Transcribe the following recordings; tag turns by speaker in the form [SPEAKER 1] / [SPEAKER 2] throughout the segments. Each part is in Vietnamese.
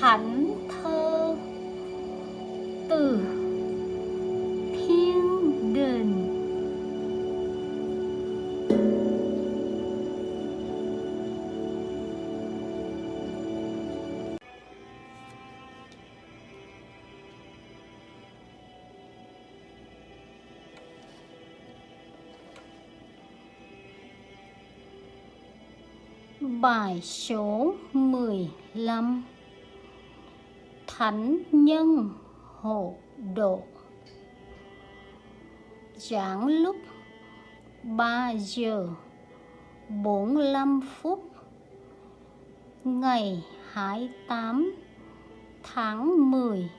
[SPEAKER 1] thánh thơ từ thiên đình Bài số 15 Thánh nhân hộ độ. Giảng lúc 3 giờ 45 phút, Ngày 28 tháng 10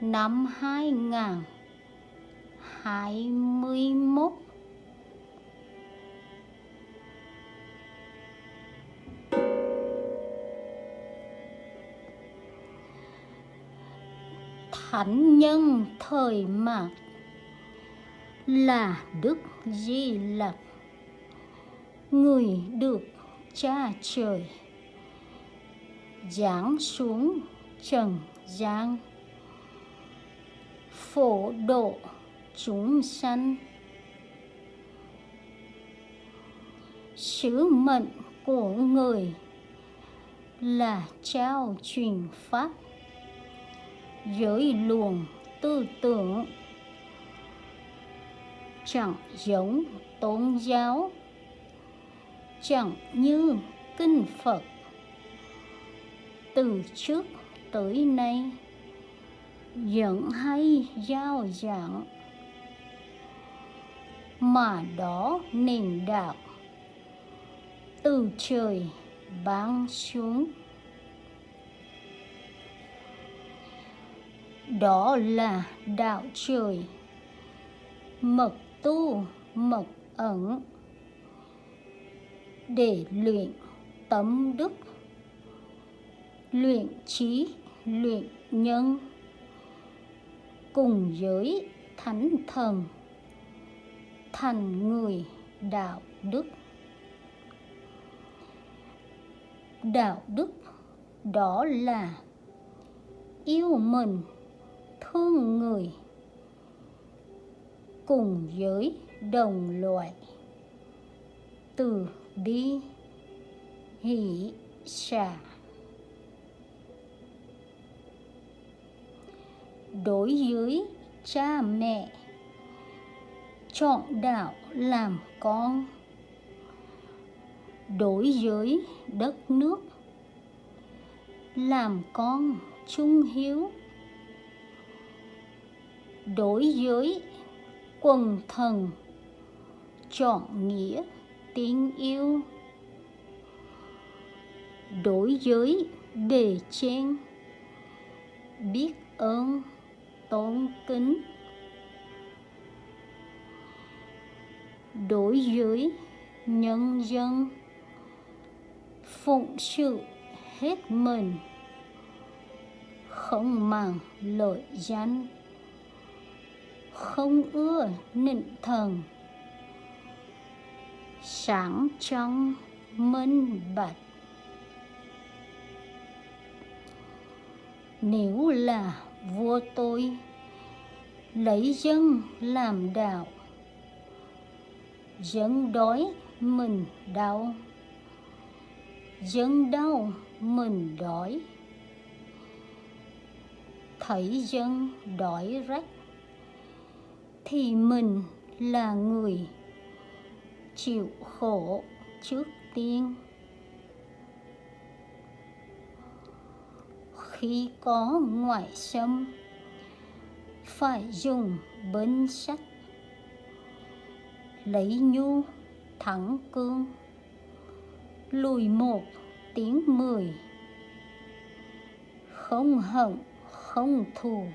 [SPEAKER 1] năm 2021 thánh nhân thời mạt là Đức Di Lặc, người được cha trời giáng xuống trần gian, phổ độ chúng sanh. Sứ mệnh của người là trao truyền pháp giới luồng tư tưởng. Chẳng giống tôn giáo. Chẳng như kinh phật. Từ trước tới nay, vẫn hay giao giảng. Mà đó nền đạo từ trời ban xuống. Đó là đạo trời. Mật tu, mật ẩn. Để luyện tấm đức. Luyện trí, luyện nhân. Cùng giới thánh thần. Thành người đạo đức. Đạo đức đó là yêu mình thương người cùng với đồng loại. Từ bi, hỷ, xả. Đối với cha mẹ, chọn đạo làm con. Đối với đất nước, làm con trung hiếu đối với quần thần, chọn nghĩa tình yêu. Đối với bề trên, biết ơn, tôn kính. Đối với nhân dân, phụng sự hết mình, không màng lợi danh không ưa nịnh thần. Sáng trong minh bạch. Nếu là vua tôi, lấy dân làm đạo, dân đói mình đau, dân đau mình đói. Thấy dân đói rách thì mình là người chịu khổ trước tiên. Khi có ngoại xâm, phải dùng bến sắt lấy nhu thẳng cương, lùi một tiếng mười. Không hận, không thù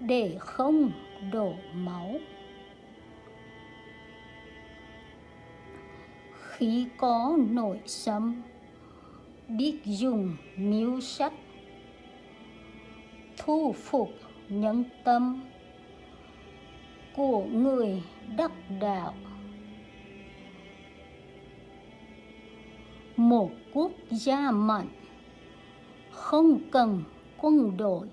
[SPEAKER 1] để không đổ máu. Khi có nội sâm biết dùng miếu sắt thu phục nhân tâm của người đắc đạo. Một quốc gia mạnh không cần quân đội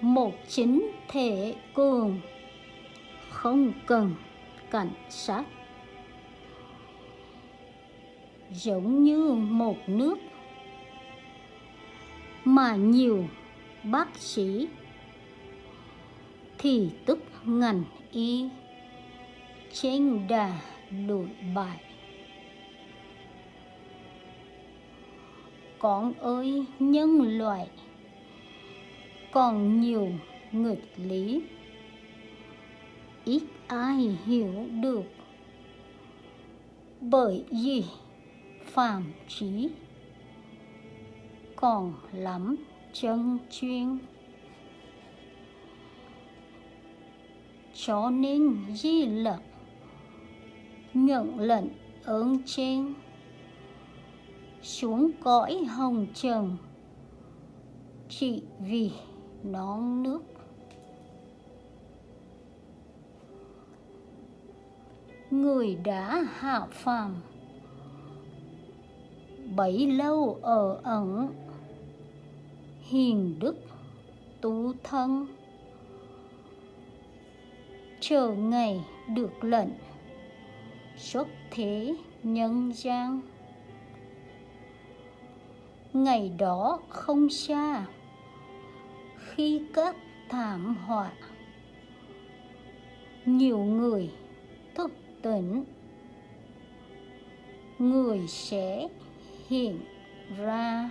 [SPEAKER 1] một chính thể cường. Không cần cảnh sát. Giống như một nước. Mà nhiều bác sĩ. Thì tức ngành y. Trên đà lụi bại. Con ơi, nhân loại còn nhiều nghịch lý. Ít ai hiểu được. Bởi vì phạm trí còn lắm chân chuyên. Cho nên di lặc nhận lệnh ơn trên. Xuống cõi hồng trần, chỉ vì nón nước. Người đã hạ phàm. Bấy lâu ở ẩn. Hiền đức, tu thân. Chờ ngày được lệnh. Xuất thế nhân gian. Ngày đó không xa khi các thảm họa. Nhiều người thức tỉnh. Người sẽ hiện ra.